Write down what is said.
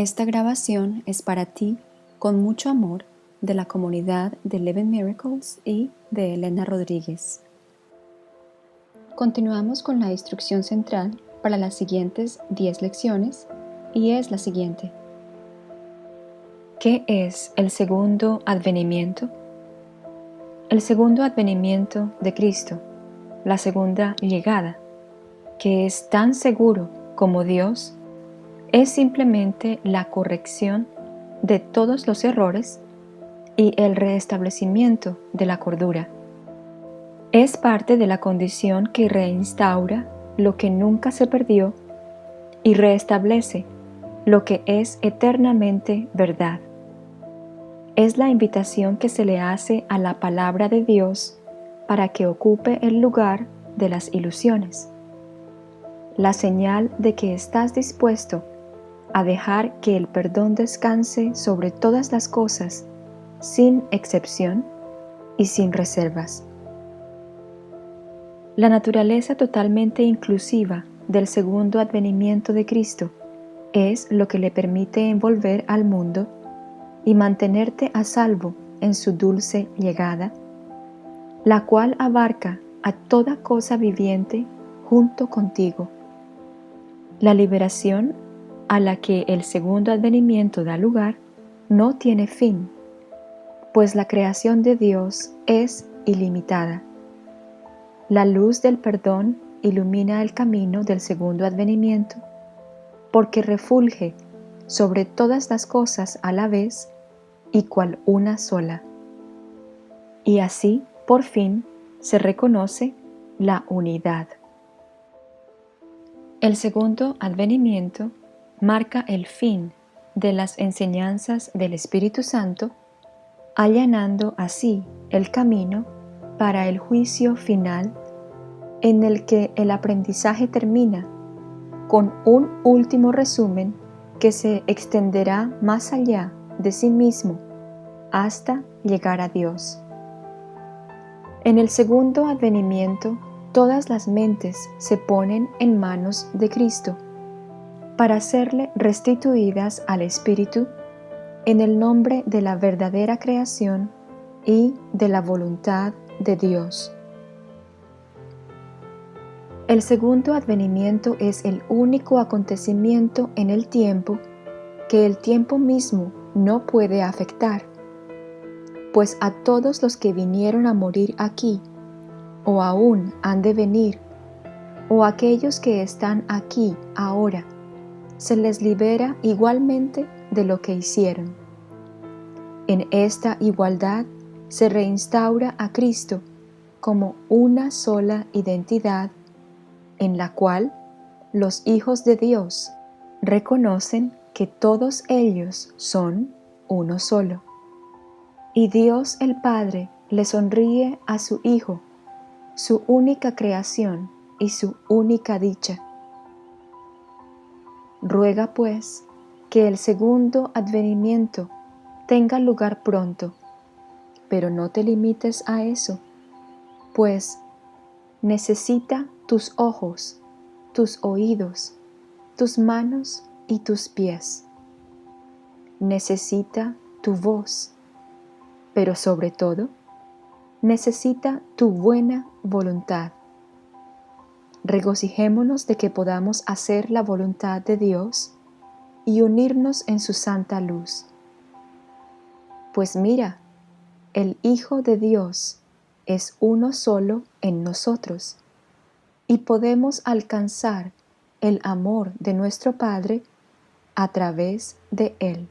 Esta grabación es para ti, con mucho amor, de la comunidad de Eleven Miracles y de Elena Rodríguez. Continuamos con la instrucción central para las siguientes 10 lecciones y es la siguiente. ¿Qué es el segundo advenimiento? El segundo advenimiento de Cristo, la segunda llegada, que es tan seguro como Dios, es simplemente la corrección de todos los errores y el restablecimiento de la cordura. Es parte de la condición que reinstaura lo que nunca se perdió y restablece lo que es eternamente verdad. Es la invitación que se le hace a la palabra de Dios para que ocupe el lugar de las ilusiones. La señal de que estás dispuesto a dejar que el perdón descanse sobre todas las cosas, sin excepción y sin reservas. La naturaleza totalmente inclusiva del segundo advenimiento de Cristo es lo que le permite envolver al mundo y mantenerte a salvo en su dulce llegada, la cual abarca a toda cosa viviente junto contigo. La liberación a la que el segundo advenimiento da lugar no tiene fin, pues la creación de Dios es ilimitada. La luz del perdón ilumina el camino del segundo advenimiento, porque refulge sobre todas las cosas a la vez y cual una sola. Y así, por fin, se reconoce la unidad. El segundo advenimiento marca el fin de las enseñanzas del Espíritu Santo, allanando así el camino para el juicio final en el que el aprendizaje termina con un último resumen que se extenderá más allá de sí mismo hasta llegar a Dios. En el segundo advenimiento, todas las mentes se ponen en manos de Cristo para serle restituidas al Espíritu en el nombre de la verdadera creación y de la voluntad de Dios. El segundo advenimiento es el único acontecimiento en el tiempo que el tiempo mismo no puede afectar, pues a todos los que vinieron a morir aquí, o aún han de venir, o aquellos que están aquí ahora, se les libera igualmente de lo que hicieron. En esta igualdad se reinstaura a Cristo como una sola identidad en la cual los hijos de Dios reconocen que todos ellos son uno solo. Y Dios el Padre le sonríe a su Hijo, su única creación y su única dicha Ruega pues que el segundo advenimiento tenga lugar pronto, pero no te limites a eso, pues necesita tus ojos, tus oídos, tus manos y tus pies. Necesita tu voz, pero sobre todo, necesita tu buena voluntad regocijémonos de que podamos hacer la voluntad de Dios y unirnos en su santa luz. Pues mira, el Hijo de Dios es uno solo en nosotros y podemos alcanzar el amor de nuestro Padre a través de Él.